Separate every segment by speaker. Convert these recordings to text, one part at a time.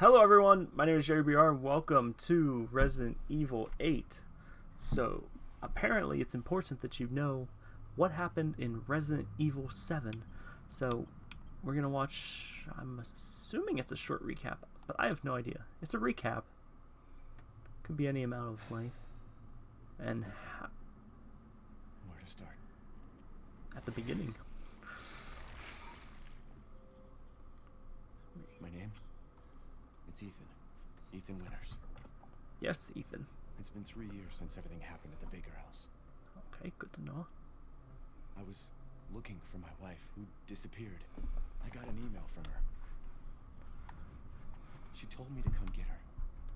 Speaker 1: Hello everyone, my name is Jerry BR and welcome to Resident Evil 8. So, apparently it's important that you know what happened in Resident Evil 7. So, we're going to watch, I'm assuming it's a short recap, but I have no idea. It's a recap. Could be any amount of length. And
Speaker 2: Where to start?
Speaker 1: at the beginning.
Speaker 2: My name? It's Ethan. Ethan Winters.
Speaker 1: Yes, Ethan.
Speaker 2: It's been three years since everything happened at the Baker house.
Speaker 1: Okay, good to know.
Speaker 2: I was looking for my wife, who disappeared. I got an email from her. She told me to come get her.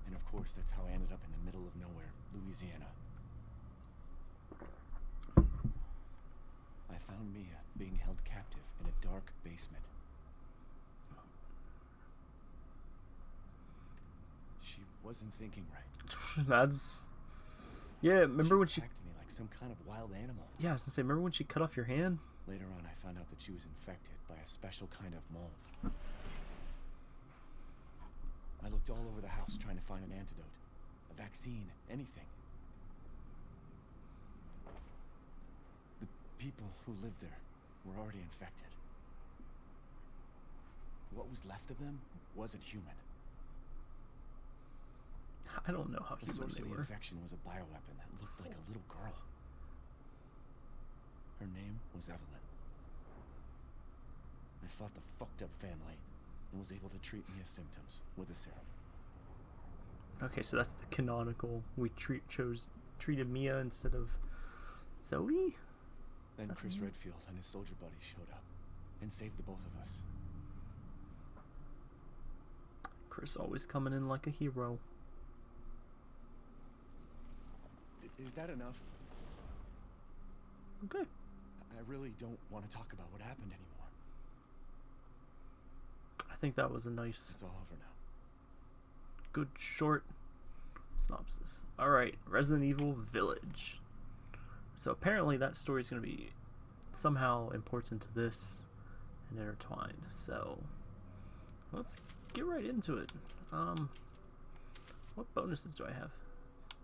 Speaker 2: And of course, that's how I ended up in the middle of nowhere, Louisiana. I found Mia being held captive in a dark basement. She wasn't thinking right.
Speaker 1: That's... Yeah, remember
Speaker 2: she
Speaker 1: when she...
Speaker 2: attacked me like some kind of wild animal.
Speaker 1: Yeah, I was gonna say, remember when she cut off your hand?
Speaker 2: Later on, I found out that she was infected by a special kind of mold. I looked all over the house trying to find an antidote, a vaccine, anything. The people who lived there were already infected. What was left of them wasn't human.
Speaker 1: I don't know how
Speaker 2: The
Speaker 1: human
Speaker 2: source
Speaker 1: they
Speaker 2: of the
Speaker 1: were.
Speaker 2: infection was a bioweapon that looked like a little girl. Her name was Evelyn. I fought the fucked up family and was able to treat Mia's symptoms with a serum.
Speaker 1: Okay, so that's the canonical. We treat chose treated Mia instead of Zoe.
Speaker 2: Then Chris? Redfield and his soldier buddies showed up and saved the both of us.
Speaker 1: Chris always coming in like a hero.
Speaker 2: I- Is that enough?
Speaker 1: Okay.
Speaker 2: I really don't want to talk about what happened anymore.
Speaker 1: I think that was a nice,
Speaker 2: It's all over now.
Speaker 1: good short synopsis. All right, Resident Evil Village. So apparently that story is going to be somehow important to this and intertwined. So let's get right into it. Um, what bonuses do I have?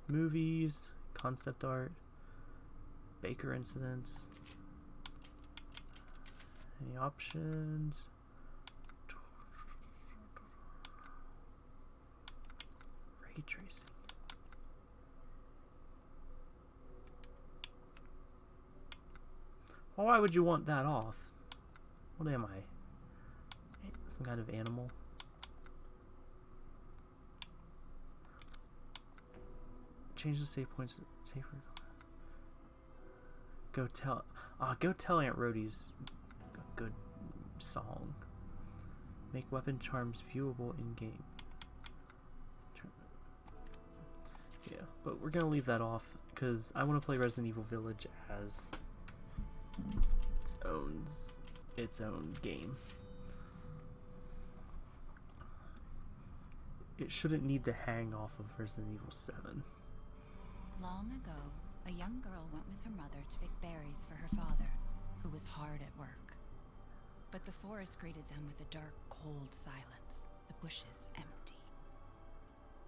Speaker 1: Movies, concept art, Baker incidents. Any options? Ray tracing. Why would you want that off? What am I? Some kind of animal? Change the save points. Save. Go tell. Ah, go tell Aunt Rhody's good song. Make weapon charms viewable in game. Yeah, but we're gonna leave that off because I want to play Resident Evil Village as its own its own game. It shouldn't need to hang off of Resident Evil 7.
Speaker 3: Long ago, a young girl went with her mother to pick berries for her father, who was hard at work. But the forest greeted them with a dark, cold silence, the bushes empty.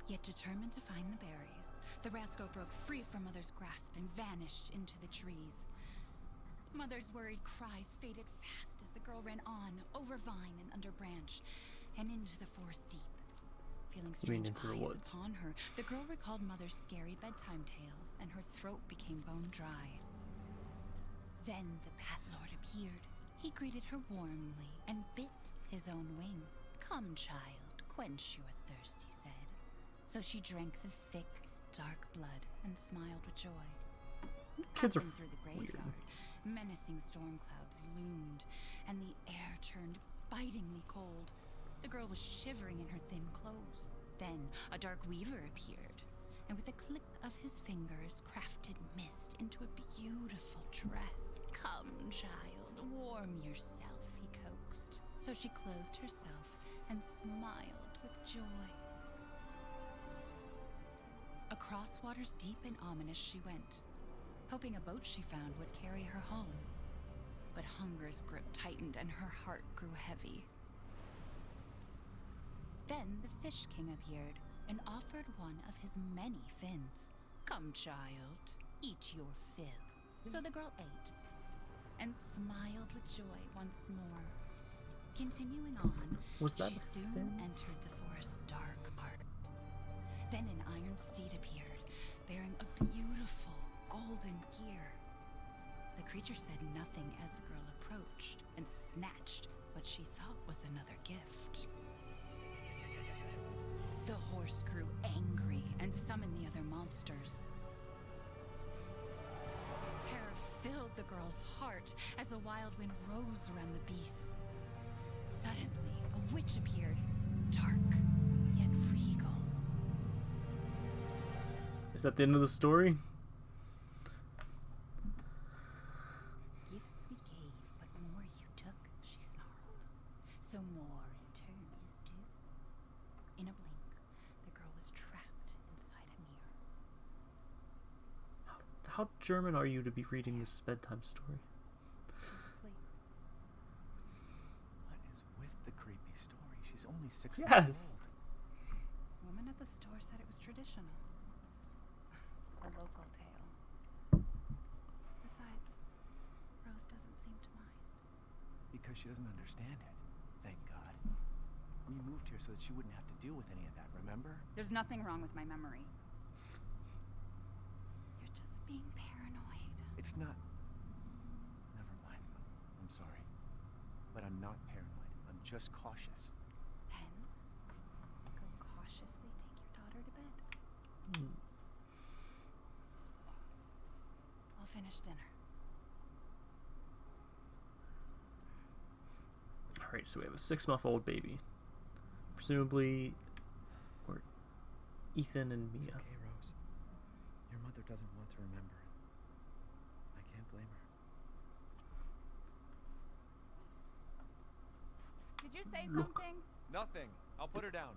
Speaker 3: Yet determined to find the berries, the rascal broke free from Mother's grasp and vanished into the trees. Mother's worried cries faded fast as the girl ran on, over vine and under branch, and into the forest deep. Feeling strange
Speaker 1: into the
Speaker 3: eyes
Speaker 1: woods.
Speaker 3: upon her, the girl recalled Mother's scary bedtime tales, and her throat became bone dry. Then the Bat Lord appeared. He greeted her warmly and bit his own wing. Come, child, quench your thirst, he said. So she drank the thick, dark blood and smiled with joy.
Speaker 1: Kids are
Speaker 3: Passing through the
Speaker 1: weird.
Speaker 3: graveyard, menacing storm clouds loomed, and the air turned bitingly cold. The girl was shivering in her thin clothes. Then a dark weaver appeared, and with a click of his fingers, crafted mist into a beautiful dress. Come, child, warm yourself, he coaxed. So she clothed herself and smiled with joy. Across waters deep and ominous she went, hoping a boat she found would carry her home. But hunger's grip tightened and her heart grew heavy. Then the Fish King appeared and offered one of his many fins. Come, child, eat your fill. So the girl ate and smiled with joy once more. Continuing on,
Speaker 1: Was that
Speaker 3: she soon
Speaker 1: fin?
Speaker 3: entered the forest's dark part. Then an iron steed appeared, bearing a beautiful golden gear. The creature said nothing as the girl approached and snatched what she thought was another gift. The horse grew angry and summoned the other monsters. Terror filled the girl's heart as the wild wind rose around the beasts. Suddenly, a witch appeared, dark yet regal.
Speaker 1: Is that the end of the story?
Speaker 3: Gifts we gave, but more you took, she snarled. So more in turn is due. In a blink, the girl was trapped inside a mirror.
Speaker 1: How German are you to be reading this bedtime story?
Speaker 3: She's asleep.
Speaker 2: What is with the creepy story? She's only six
Speaker 1: Yes.
Speaker 2: months old.
Speaker 3: Woman at the store said it was traditional. A local tale. Besides, Rose doesn't seem to mind.
Speaker 2: Because she doesn't understand it. Thank God. We moved here so that she wouldn't have to deal with any of that, remember?
Speaker 3: There's nothing wrong with my memory. You're just being paranoid.
Speaker 2: It's not. Never mind. I'm sorry. But I'm not paranoid. I'm just cautious.
Speaker 3: Then, go cautiously take your daughter to bed.
Speaker 1: Hmm.
Speaker 3: I'll finish dinner.
Speaker 1: Alright, so we have a six month old baby. Presumably, or Ethan and
Speaker 2: It's
Speaker 1: Mia.
Speaker 2: okay, Rose. Your mother doesn't want to remember it. I can't blame her.
Speaker 4: Did you say
Speaker 1: Look.
Speaker 4: something?
Speaker 2: Nothing. I'll put her down.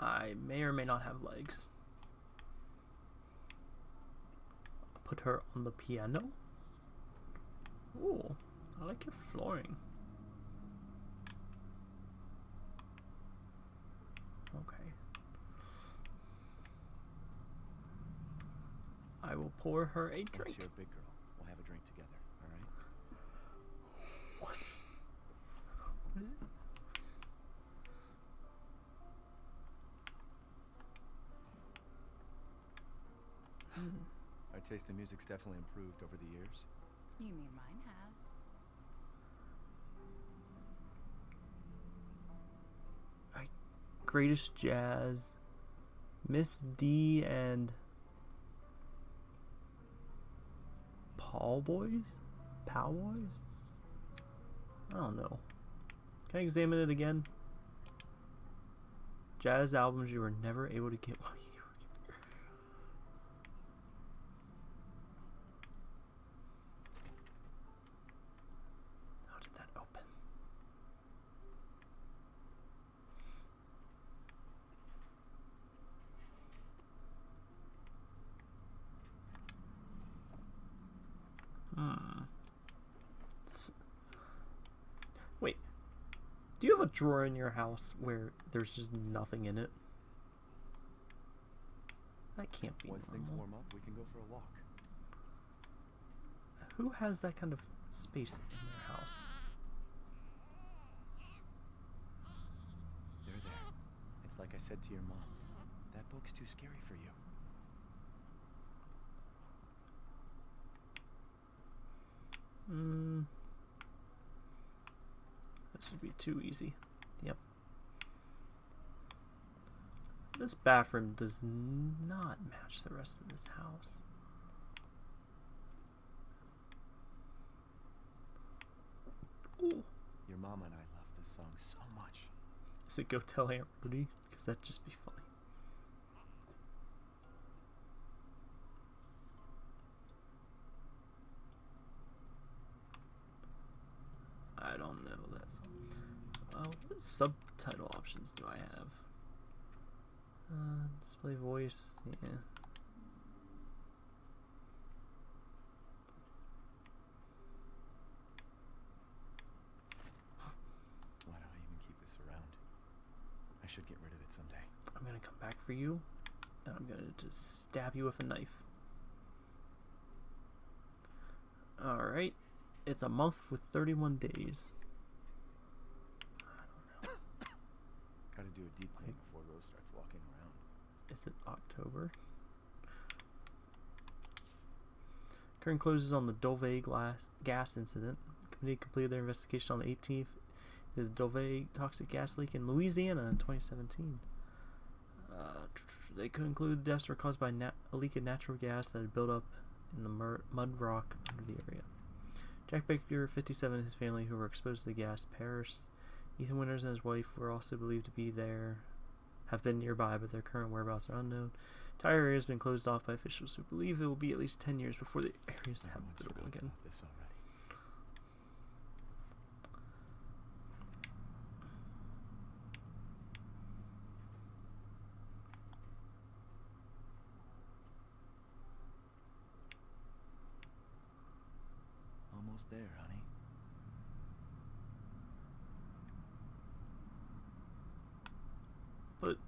Speaker 1: I may or may not have legs. Put her on the piano. Ooh, I like your flooring. Okay. I will pour her a drink.
Speaker 2: you're a big girl, we'll have a drink together, alright?
Speaker 1: What's
Speaker 2: Our taste in music's definitely improved over the years.
Speaker 3: You mean mine has?
Speaker 1: greatest jazz? Miss D and Paul Boys? Pow Boys? I don't know. Can I examine it again? Jazz albums you were never able to get while you were younger. How did that open? Hmm. S- Wait. Do you have a drawer in your house where there's just nothing in it? That can't be
Speaker 2: Once things
Speaker 1: normal.
Speaker 2: warm up, we can go for a walk.
Speaker 1: Who has that kind of space in their house?
Speaker 2: They're there. It's like I said to your mom. That book's too scary for you.
Speaker 1: Hmm. This would be too easy. Yep. This bathroom does not match the rest of this house. Ooh.
Speaker 2: Your mom and I love this song so much.
Speaker 1: Does it go tell Aunt Rudy? Because that'd just be funny. I don't know. Uh, what subtitle options do I have? Uh, display voice, yeah.
Speaker 2: Why do I even keep this around? I should get rid of it someday.
Speaker 1: I'm gonna come back for you, and I'm gonna just stab you with a knife. Alright. It's a month with 31 days.
Speaker 2: Gotta do a deep clean before Rose starts walking around.
Speaker 1: Is it October? Current closes on the Dulvey glass gas incident. The committee completed their investigation on the 18th into the Dulvey toxic gas leak in Louisiana in 2017. Uh, they conclude the deaths were caused by a leak of natural gas that had built up in the mud rock under the area. Jack Baker, 57, and his family, who were exposed to the gas, perished. Ethan Winters and his wife were also believed to be there, have been nearby, but their current whereabouts are unknown. Entire area has been closed off by officials who believe it will be at least 10 years before the area is habitable again.
Speaker 2: this already. Almost there, honey.
Speaker 1: But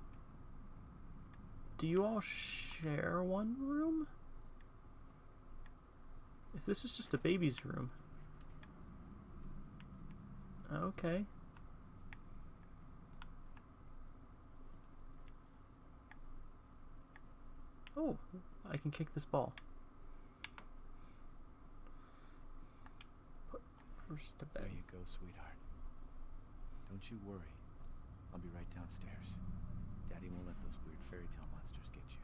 Speaker 1: do you all share one room? If this is just a baby's room. Okay. Oh, I can kick this ball. Put Bruce to bed.
Speaker 2: There you go, sweetheart. Don't you worry. I'll be right downstairs. Daddy won't let those weird fairy tale monsters get you.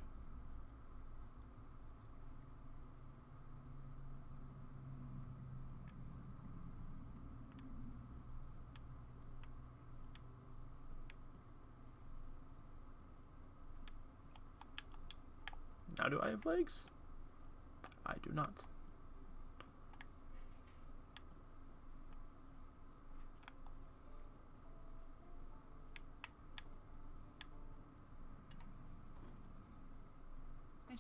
Speaker 1: Now do I have legs? I do not.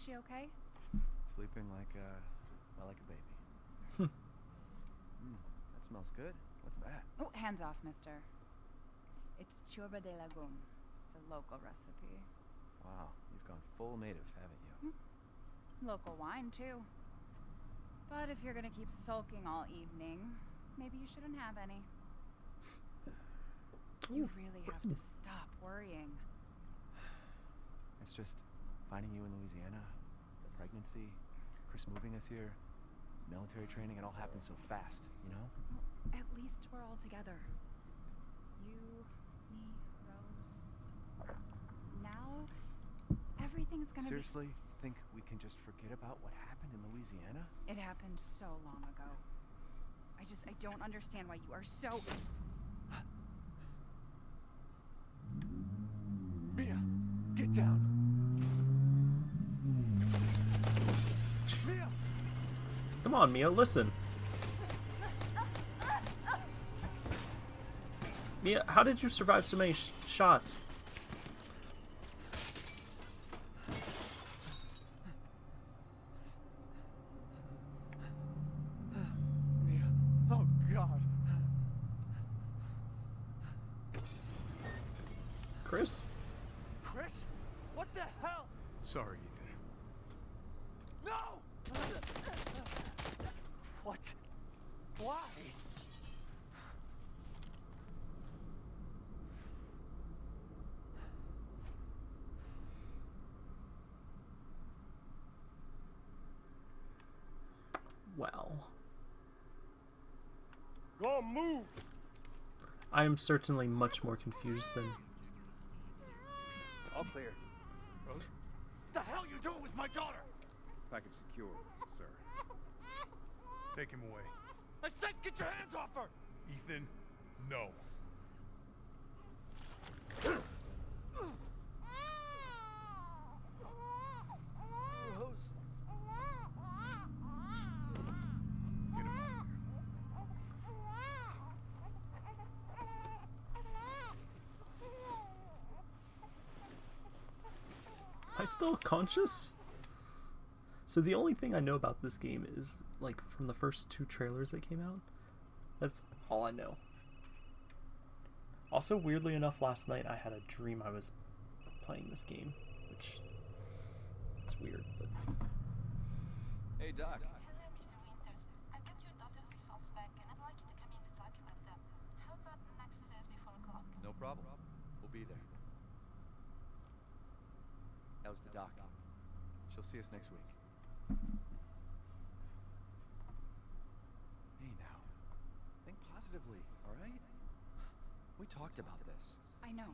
Speaker 3: She okay?
Speaker 2: Sleeping like uh, a, well, like a baby. mm, that smells good. What's that?
Speaker 3: Oh, hands off, mister. It's churba de lagoon. It's a local recipe.
Speaker 2: Wow, you've gone full native, haven't you? Hmm.
Speaker 3: Local wine, too. But if you're gonna keep sulking all evening, maybe you shouldn't have any. You really have to stop worrying.
Speaker 2: It's just finding you in Louisiana, the pregnancy, Chris moving us here, military training, it all happened so fast, you know?
Speaker 3: Well, at least we're all together. You, me, Rose. Now, everything's gonna be-
Speaker 2: Seriously, think we can just forget about what happened in Louisiana?
Speaker 3: It happened so long ago. I just, I don't understand why you are so.
Speaker 2: Mia, get down!
Speaker 1: Come on, Mia, listen. Mia, how did you survive so many sh- shots?
Speaker 2: Mia, oh God!
Speaker 1: Chris?
Speaker 2: Chris? What the hell?
Speaker 4: Sorry, Ethan.
Speaker 2: No! What? Why?
Speaker 1: Well,
Speaker 4: Go on, move!
Speaker 1: I am certainly much more confused than.
Speaker 2: All clear.
Speaker 4: Rose?
Speaker 2: The hell you doing with my daughter?
Speaker 4: Package secure, sir. Take him away.
Speaker 2: I said get your hands off her!
Speaker 4: Ethan, no.
Speaker 2: Rose.
Speaker 4: Get him out of here.
Speaker 1: Am I still conscious? So the only thing I know about this game is like from the first two trailers that came out. That's all I know. Also, weirdly enough, last night I had a dream I was playing this game, which it's weird, but
Speaker 2: Hey, Doc.
Speaker 5: Hello, Mr. Winters. I've got your daughter's results back, and I'd like you to come in to talk about them. How about next Thursday, 4 o'clock?
Speaker 2: No problem. We'll be there. That was the doc. She'll see us next week. Hey now. Think positively, alright? We talked about this.
Speaker 3: I know.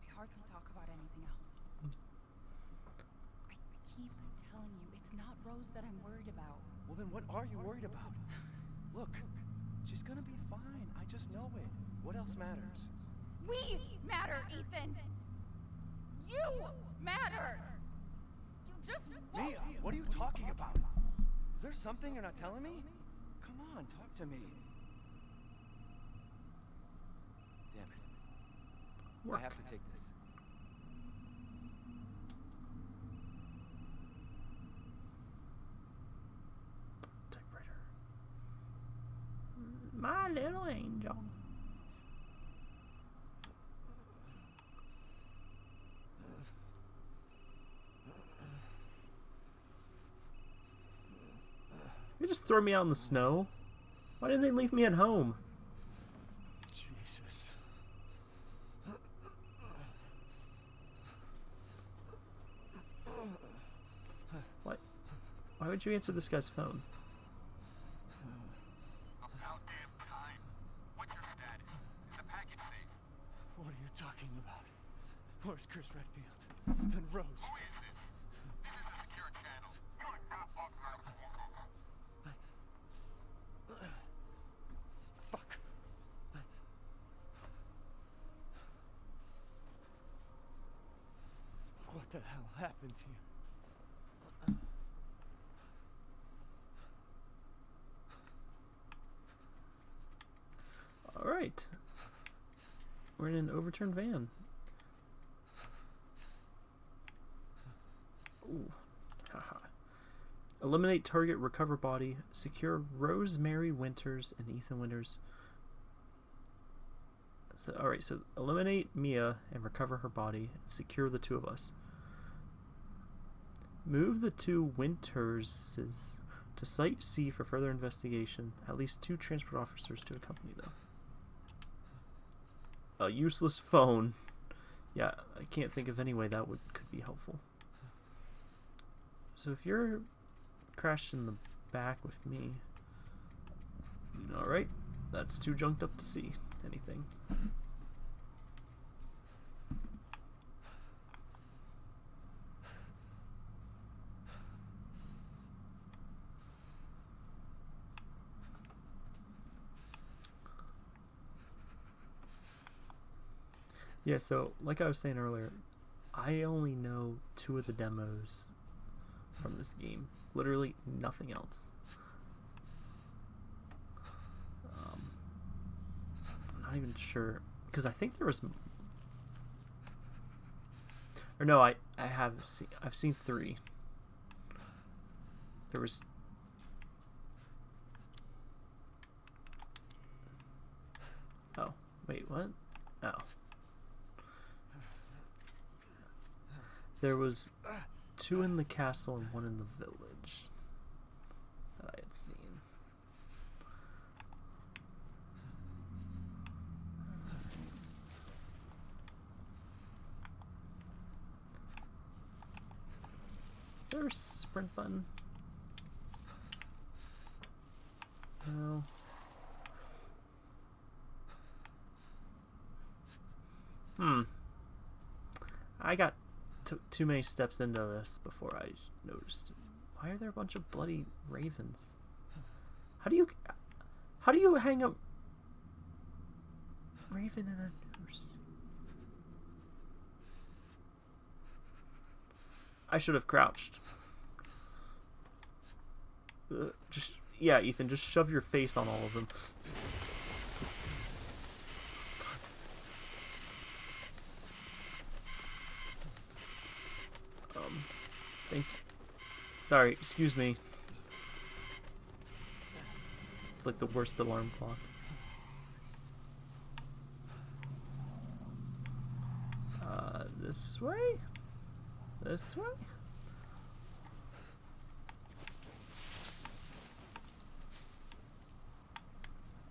Speaker 3: I hardly talk about anything else. I, I keep telling you, it's not Rose that I'm worried about.
Speaker 2: Well then what are you worried about? Look, she's gonna be fine. I just know it. What else matters?
Speaker 3: We matter, Ethan! You matter! You just won't.
Speaker 2: Mia, what are you talking about? Is there something you're not telling me? Come on, talk to me. Damn it.
Speaker 1: work.
Speaker 2: I have to take this.
Speaker 1: Typewriter. My little angel. You just throw me out in the snow. Why didn't they leave me at home?
Speaker 2: Jesus.
Speaker 1: What? Why would you answer this guy's phone?
Speaker 4: About damn time. What's your status? Is the package safe?
Speaker 2: What are you talking about? Where's Chris Redfield? And Rose?
Speaker 4: Who is this? This is a secure channel. You are not authorized to walk over.
Speaker 2: Fuck. What the happened here?
Speaker 1: All right. We're in an overturned van. Ooh. Eliminate target, recover body, secure Rosemary Winters and Ethan Winters. So, all right. So eliminate Mia and recover her body. Secure the two of us. Move the two Winterses to Site C for further investigation. At least two transport officers to accompany them. A useless phone. Yeah, I can't think of any way that would could be helpful. So if you're crashed in the back with me, all right, that's too junked up to see anything. Yeah, so like I was saying earlier, I only know two of the demos from this game. Literally nothing else. Um, I'm not even sure because I think there was, or no, I I have seen I've seen three. There was. Oh wait, what? Oh. There was two in the castle and one in the village that I had seen. Is there a sprint button? No. Hmm. I got took too many steps into this before I noticed. Why are there a bunch of bloody ravens? How do you how do you hang a raven in a noose? I should have crouched. Uh, just yeah, Ethan, just shove your face on all of them. Um, thank. Sorry, excuse me. It's like the worst alarm clock. Uh, this way? This way?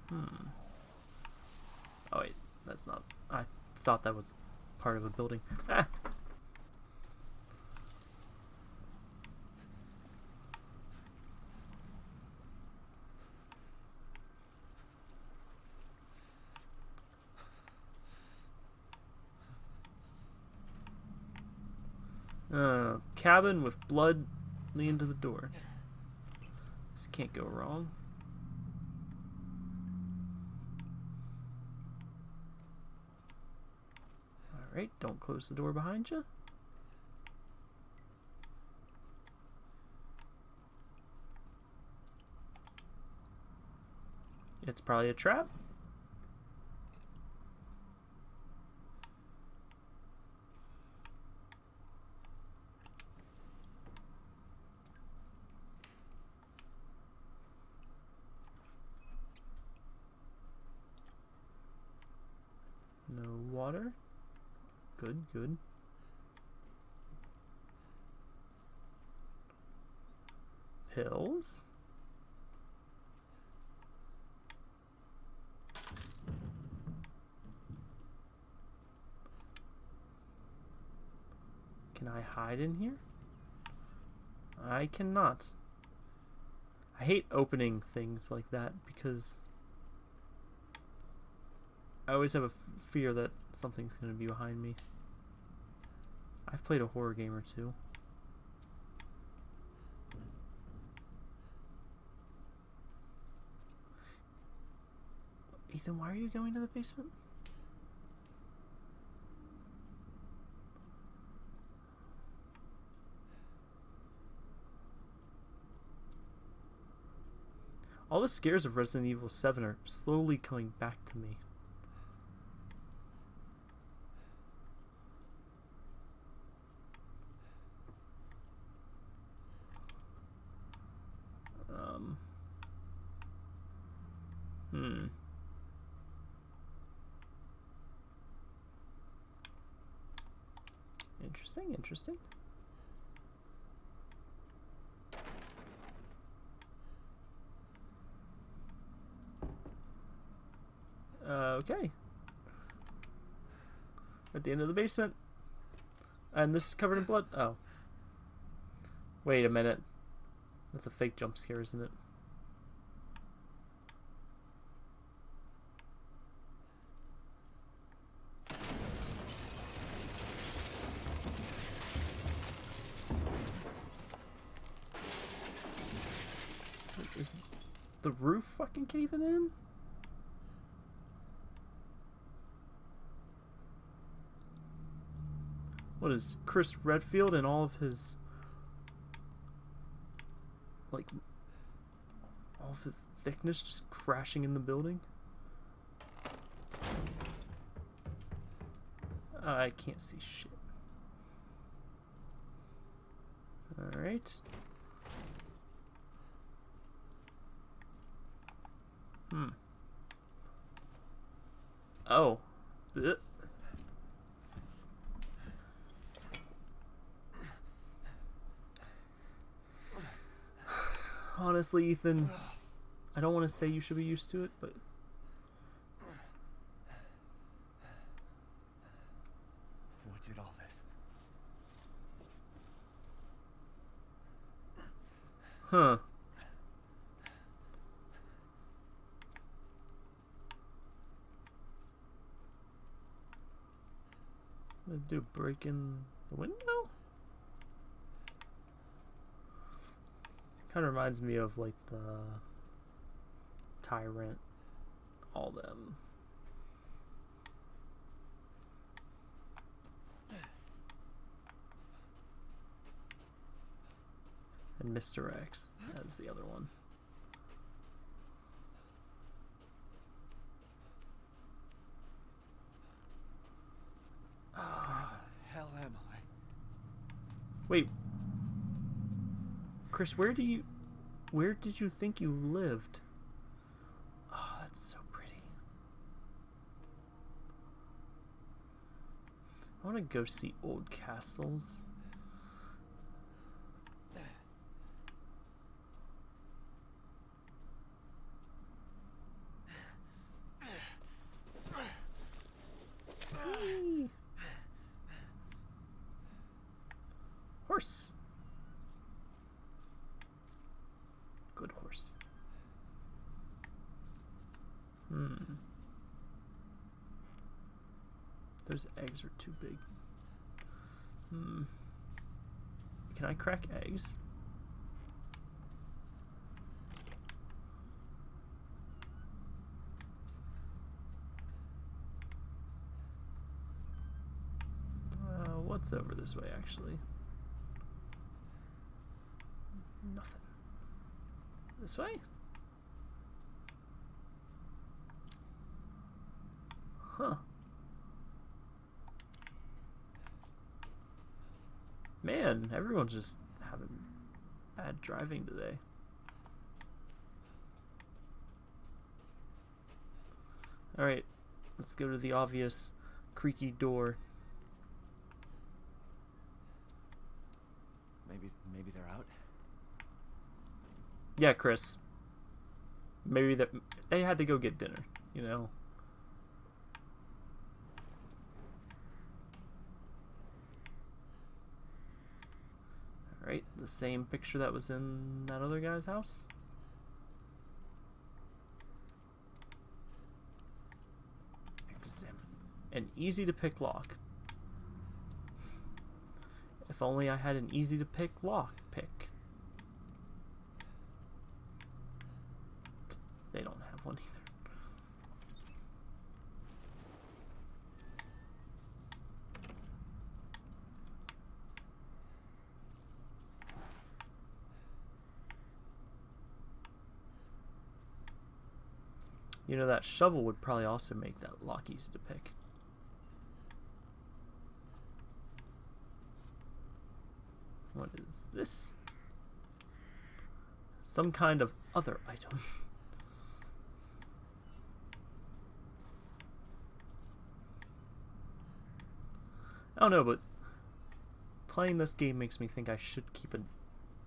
Speaker 1: Hmm. Oh wait, that's not. I thought that was part of a building. Ah! Uh, cabin with blood leading to the door. This can't go wrong. Alright, don't close the door behind you. It's probably a trap. No water. Good, good. Pills. Can I hide in here? I cannot. I hate opening things like that because I always have a fear that something's going to be behind me. I've played a horror game or two. Ethan, why are you going to the basement? All the scares of Resident Evil 7 are slowly coming back to me. Um. Hmm. Interesting, interesting. Okay. At the end of the basement. And this is covered in blood. Oh. Wait a minute. That's a fake jump scare, isn't it? Is the roof fucking caving in? What is Chris Redfield and all of his like all of his thickness just crashing in the building? I can't see shit. Alright. Hmm. Oh. Ugh. Honestly, Ethan, I don't want to say you should be used to it, but
Speaker 2: What did all this?
Speaker 1: huh. What did I do? Break in the window? Kind of reminds me of like the Tyrant, all them. And Mr. X that's the other one.
Speaker 2: Where the hell am I?
Speaker 1: Wait. Chris, where do you where did you think you lived? Oh, that's so pretty. I want to go see old castles. Whee! Horse. Good horse. Hmm. Those eggs are too big. Hmm. Can I crack eggs? What's over this way, actually? Nothing. This way? Huh. Man, everyone's just having bad driving today. Alright, let's go to the obvious creaky door.
Speaker 2: Maybe, maybe they're out.
Speaker 1: Yeah, Chris. Maybe that they had to go get dinner, you know. Alright, the same picture that was in that other guy's house. Examine. An easy to pick lock. If only I had an easy to pick lock pick. They don't have one either. You know, that shovel would probably also make that lock easy to pick. What is this? Some kind of other item. I don't know, but playing this game makes me think I should keep a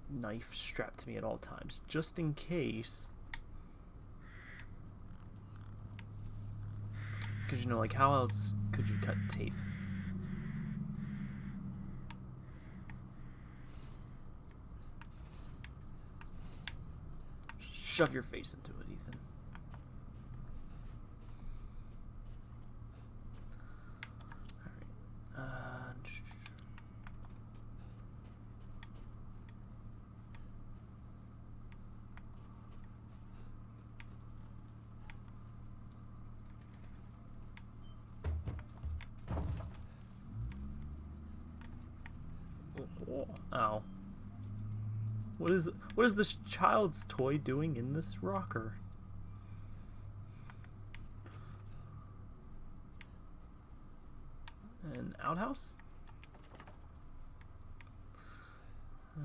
Speaker 1: knife strapped to me at all times, just in case. Because, you know, like, how else could you cut tape? Shove your face into it, Ethan. Alright. Uh, Ow. What is what is this child's toy doing in this rocker? An outhouse? Uh.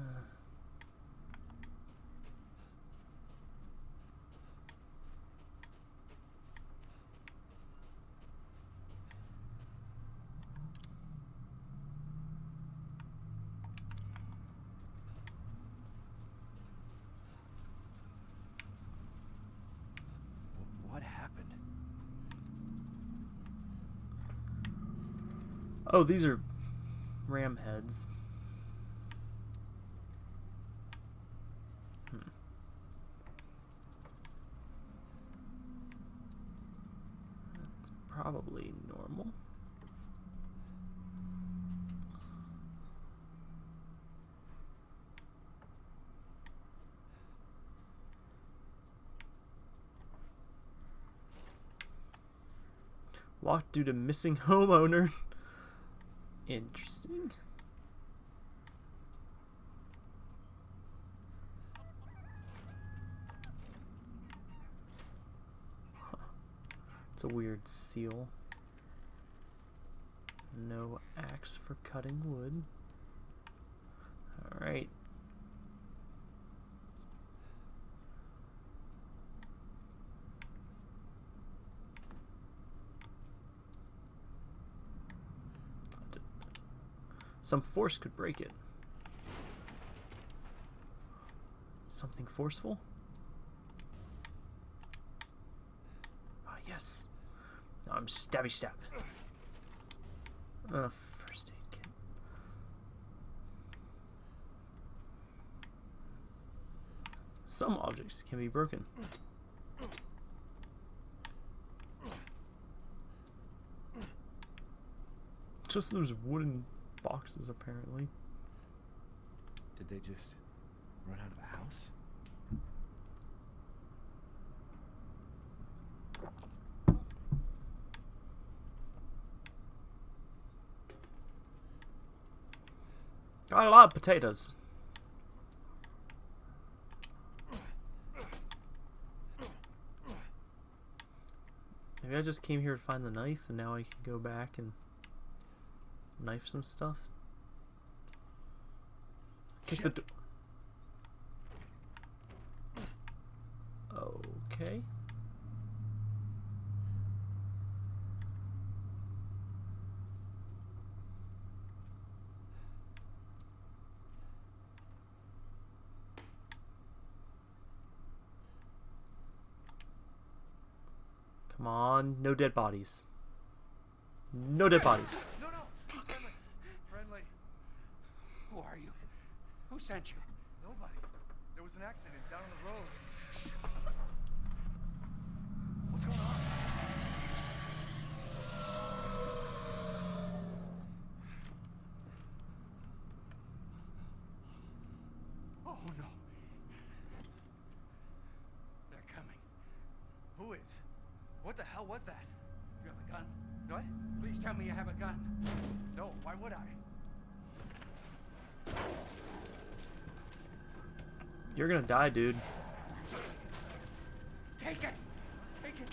Speaker 2: Wh- What happened?
Speaker 1: Oh, these are ram heads. Hmm. That's probably normal. Locked due to missing homeowner. Interesting. It's a weird seal. No axe for cutting wood. Alright. Some force could break it. Something forceful? Ah, yes. I'm stabby stab. Uh, first aid kit. Some objects can be broken. Just those wooden boxes, apparently.
Speaker 2: Did they just run out of the house?
Speaker 1: Got a lot of potatoes. Maybe I just came here to find the knife and now I can go back and knife some stuff. Kick the
Speaker 2: Shit.
Speaker 1: door. Okay. Come on, no dead bodies. No dead bodies.
Speaker 2: No, no. Friendly. Friendly. Who are you? Who sent you? Nobody. There was an accident down the road. What's going on? Oh no. They're coming. Who is? What the hell was that? You have a gun? What? Please tell me you have a gun. No, why would I?
Speaker 1: You're gonna die, dude.
Speaker 2: Take it! Take it!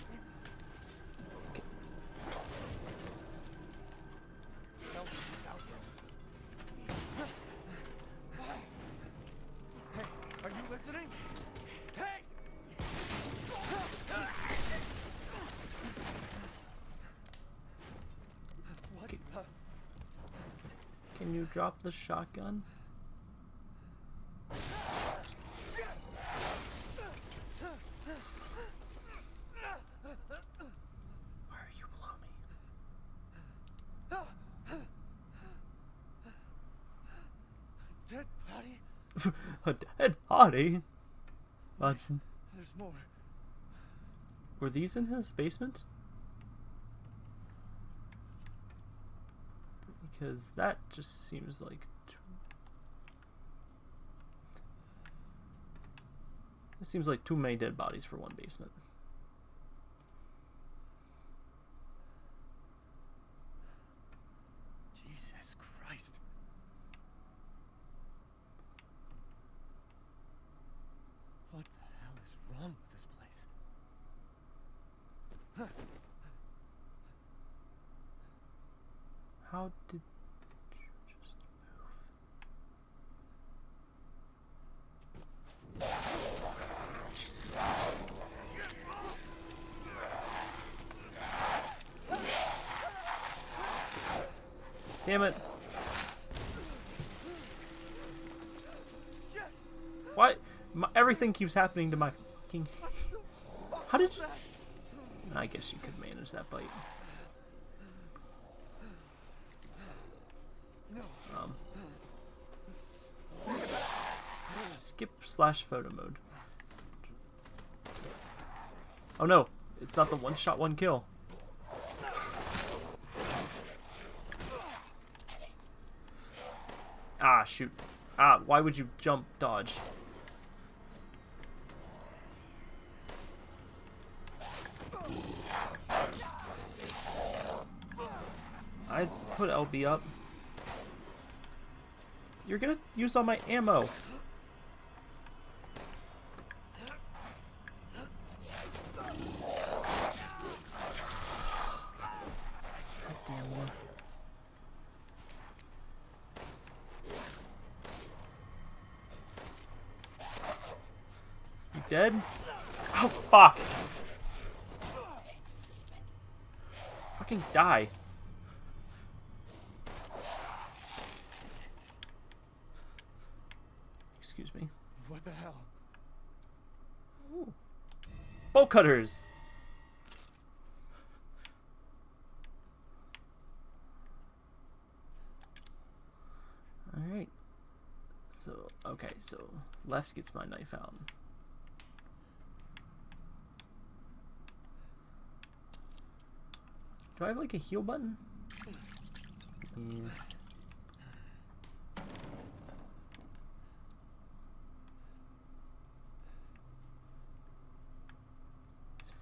Speaker 2: No, it's out there. Hey, are you listening? Hey! What
Speaker 1: Can you drop the shotgun?
Speaker 2: Shit!
Speaker 1: Why are you below me?
Speaker 2: Dead body?
Speaker 1: A body? Uh,
Speaker 2: There's more.
Speaker 1: were these in his basement? Because that just seems like. Too... It seems like too many dead bodies for one basement.
Speaker 2: Jesus Christ. What the hell is wrong with this place?
Speaker 1: How did you just move? Jesus. Damn it.
Speaker 2: Shit!
Speaker 1: Why? Keeps happening to my fucking. How did you? I guess you could manage that bite. Um, skip slash photo mode. Oh no, it's not the one shot, one kill. Ah, shoot. Ah, why would you jump dodge? Put LB up. You're gonna use all my ammo. God damn you. You dead? Oh, fuck! Fucking die. excuse me.
Speaker 2: What the hell?
Speaker 1: Ooh. Bolt cutters. All right. So okay, so left gets my knife out. Do I have like a heal button? Yeah.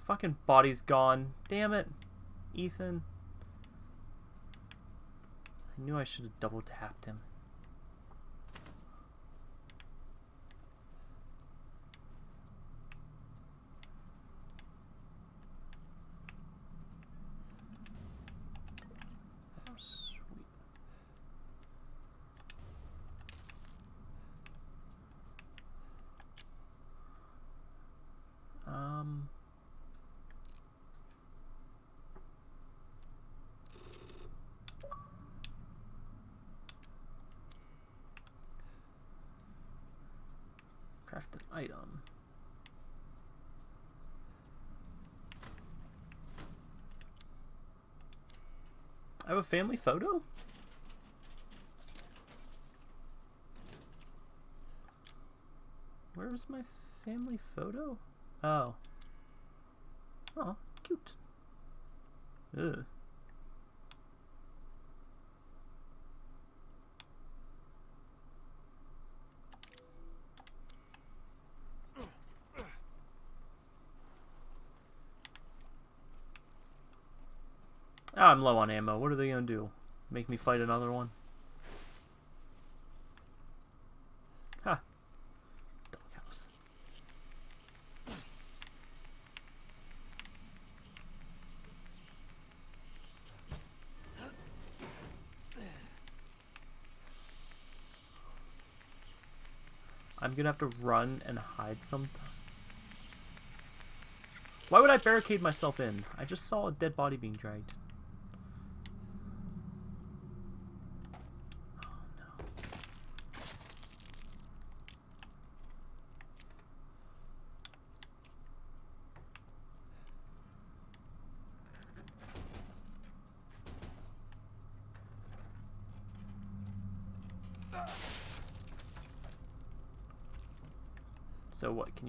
Speaker 1: Fucking body's gone. Damn it. Ethan. I knew I should have double tapped him. Oh, sweet. Um. Craft an item. I have a family photo? Where's my family photo? Oh. Oh, cute. Ugh. I'm low on ammo. What are they gonna do? Make me fight another one? Ha. Doghouse. I'm gonna have to run and hide sometime. Why would I barricade myself in? I just saw a dead body being dragged.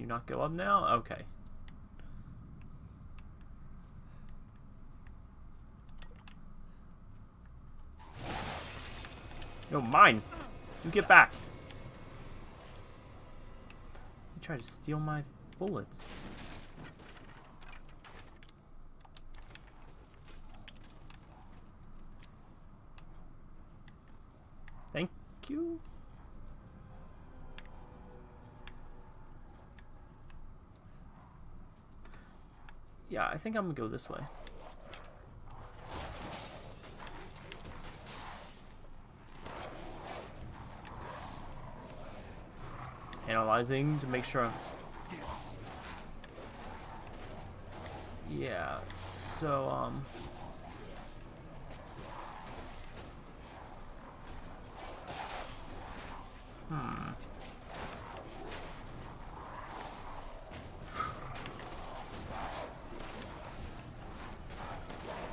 Speaker 1: You not go up now? Okay. No, mine! You get back! You try to steal my bullets. Thank you. Yeah, I think I'm gonna go this way. Analyzing to make sure. Yeah, so, um... Hmm.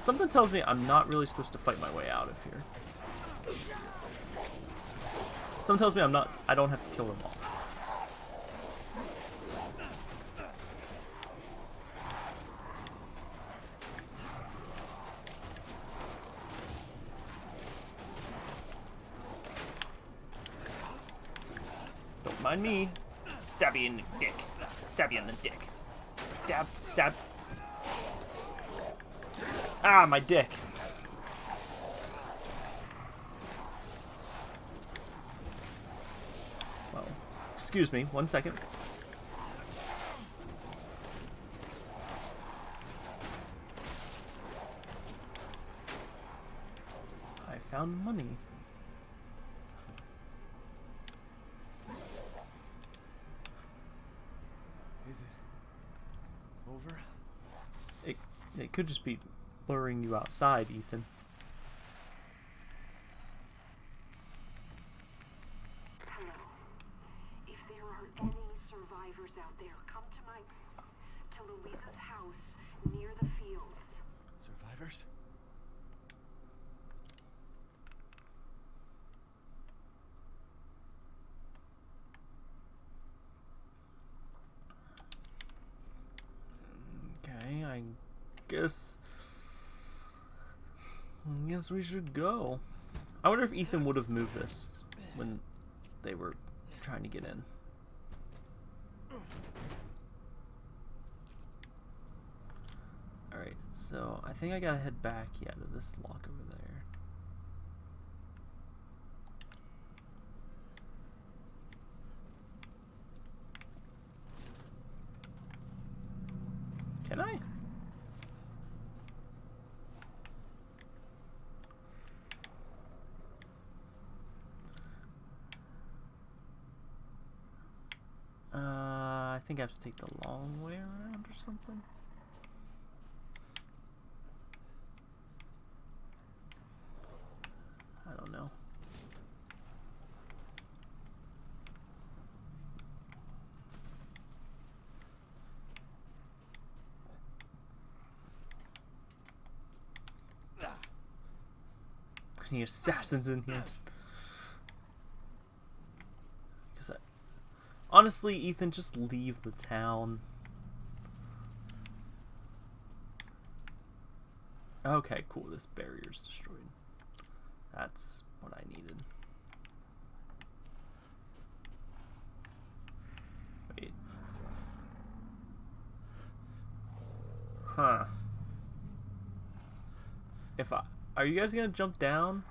Speaker 1: Something tells me I'm not really supposed to fight my way out of here. Something tells me I'm not. I don't have to kill them all. Don't mind me. Stab you in the dick. Stab you in the dick. Stab. Stab. Ah, my dick. Well, excuse me, one second. I found money.
Speaker 2: Is it over?
Speaker 1: It, it could just be luring you outside, Ethan.
Speaker 6: Hello. If survivors out there. Come to my. to Luiza's house near the fields.
Speaker 2: Survivors?
Speaker 1: Okay, I guess. I guess we should go. I wonder if Ethan would have moved this when they were trying to get in. Alright, so I think I gotta head back, yeah, to this lock over there. Can I? Uh, I think I have to take the long way around or something. I don't know. Ah. Any assassins in here? Because I, honestly, Ethan, just leave the town. Okay, cool. This barrier's destroyed. That's what I needed. Wait. Huh. If I are you guys gonna jump down?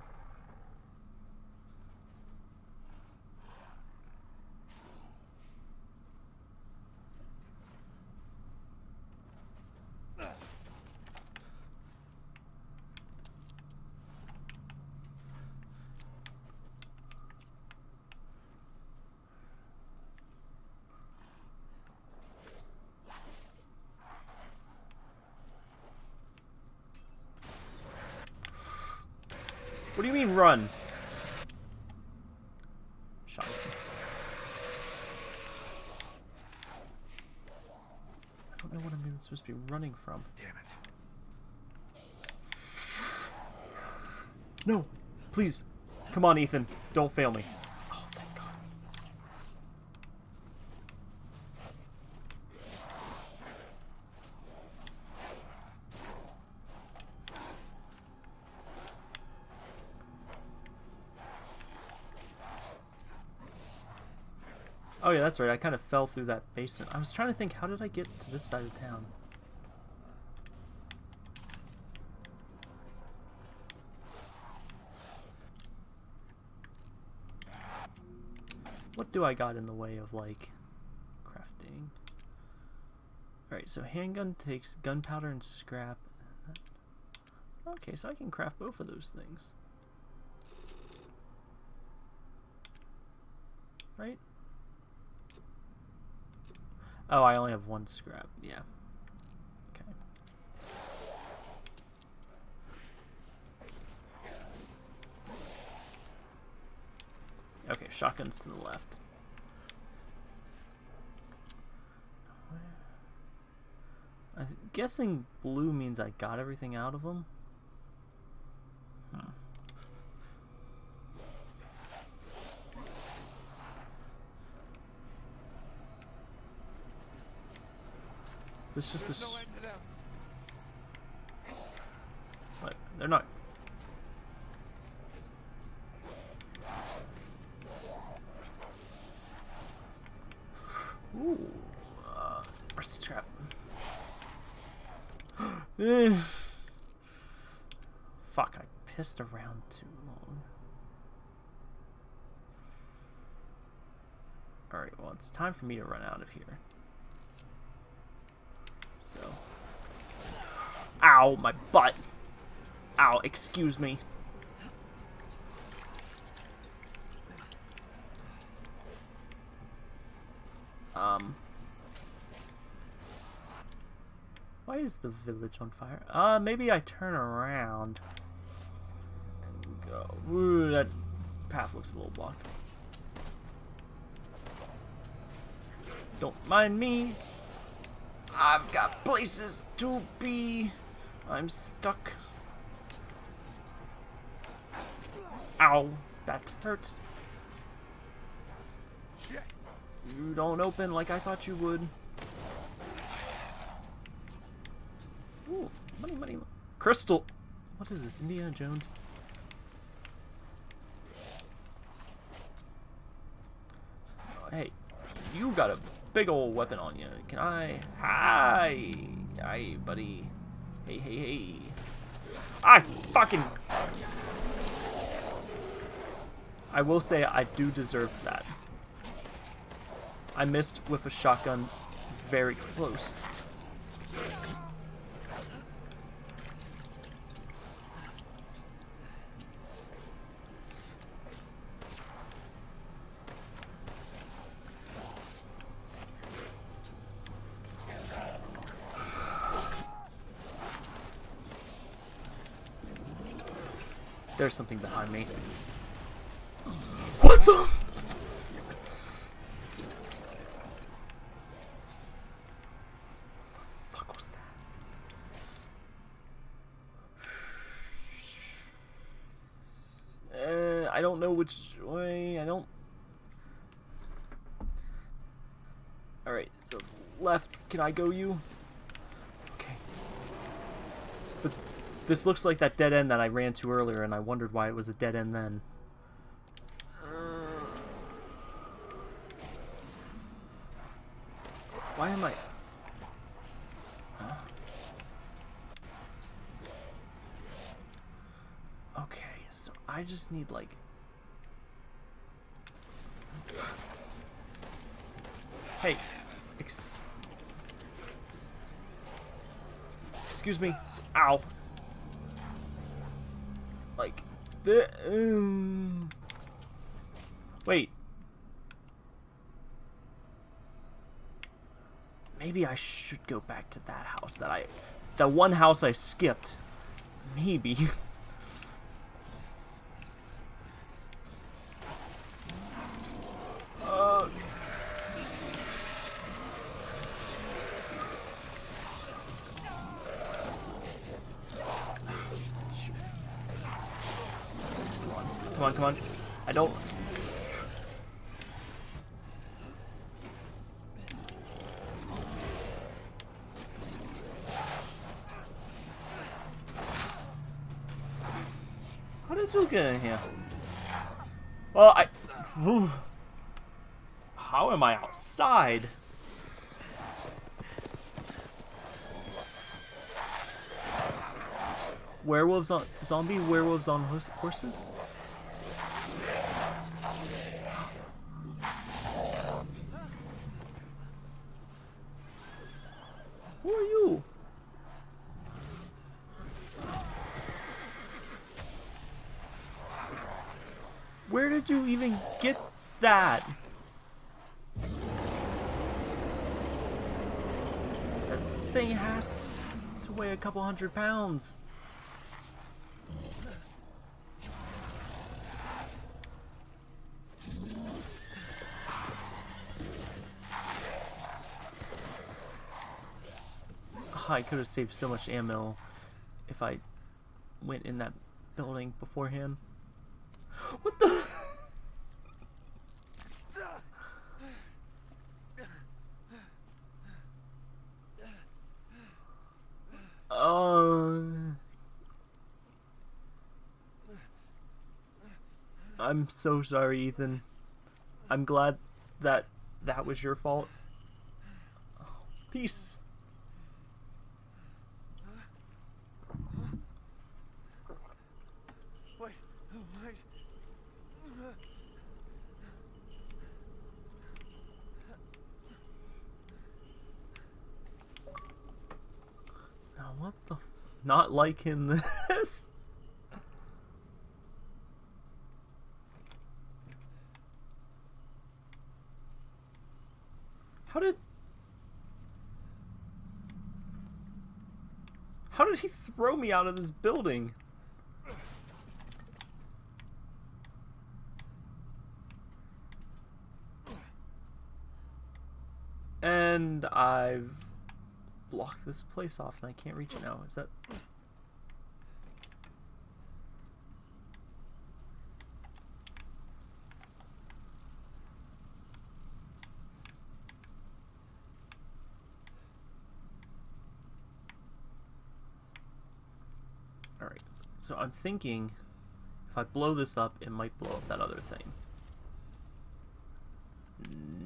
Speaker 1: What do you mean run? Shotgun. I don't know what I'm even supposed to be running from.
Speaker 2: Damn it.
Speaker 1: No, please. Come on, Ethan. Don't fail me. That's right. I kind of fell through that basement. I was trying to think, how did I get to this side of town? What do I got in the way of, like, crafting? Alright, so handgun takes gunpowder and scrap. Okay, so I can craft both of those things. Right? Oh, I only have one scrap. Yeah. Okay. Okay, shotguns to the left. I'm guessing blue means I got everything out of them. Is this just a...
Speaker 2: There's no
Speaker 1: s-
Speaker 2: end to them.
Speaker 1: What? They're not... Ooh. Uh, where's the trap? Eh. Fuck, I pissed around too long. Alright, well, it's time for me to run out of here. So. Ow, my butt! Ow, excuse me. Um. Why is the village on fire? Uh, maybe I turn around and go. Ooh, that path looks a little blocked. Don't mind me. I've got places to be. I'm stuck. Ow, that hurts. You don't open like I thought you would. Ooh, money, money, mo- crystal. What is this, Indiana Jones? Oh, hey, you got a big old weapon on you. Can I? Hi, hi, buddy. Hey, hey, hey. I fucking. I will say I do deserve that. I missed with a shotgun very close. There's something behind me. What the? fuck was that? Uh, I don't know which way. I don't. Alright, so left. Can I go you? Okay. But this looks like that dead end that I ran to earlier, and I wondered why it was a dead end then. Uh. Why am I... Huh? Okay, so I just need like... Hey, ex... Excuse me. Ow. Like the. Um... Wait. Maybe I should go back to that house that I, that one house I skipped. Maybe. Uh, Come on, come on. I don't. How did you get in here? Well, I. Whew. How am I outside? Werewolves on zombie werewolves on horses? Who are you? Where did you even get that? That thing has to weigh a couple hundred pounds. Ah, I could have saved so much ammo if I went in that building beforehand. What the? Uh, I'm so sorry, Ethan. I'm glad that that was your fault. Peace.
Speaker 2: Wait, wait.
Speaker 1: Now what the? Not liking this. How did? How did he throw me out of this building? And I've blocked this place off and I can't reach it now. Is that... Alright, so I'm thinking if I blow this up, it might blow up that other thing.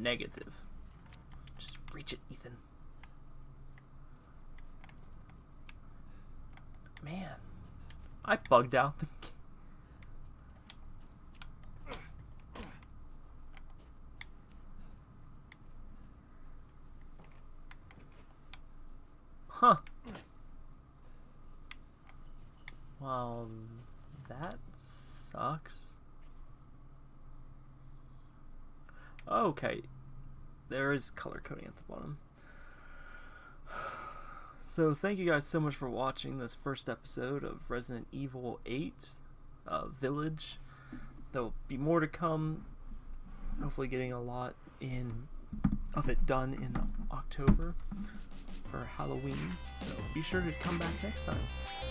Speaker 1: Negative. Just reach it, Ethan. Man, I bugged out the. g- Huh. Well, that sucks. Okay, there is color coding at the bottom. So thank you guys so much for watching this first episode of Resident Evil 8 uh, Village. There'll be more to come. Hopefully, getting a lot in of it done in October for Halloween. So be sure to come back next time.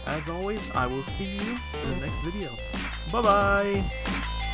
Speaker 1: As always, I will see you in the next video. Bye bye.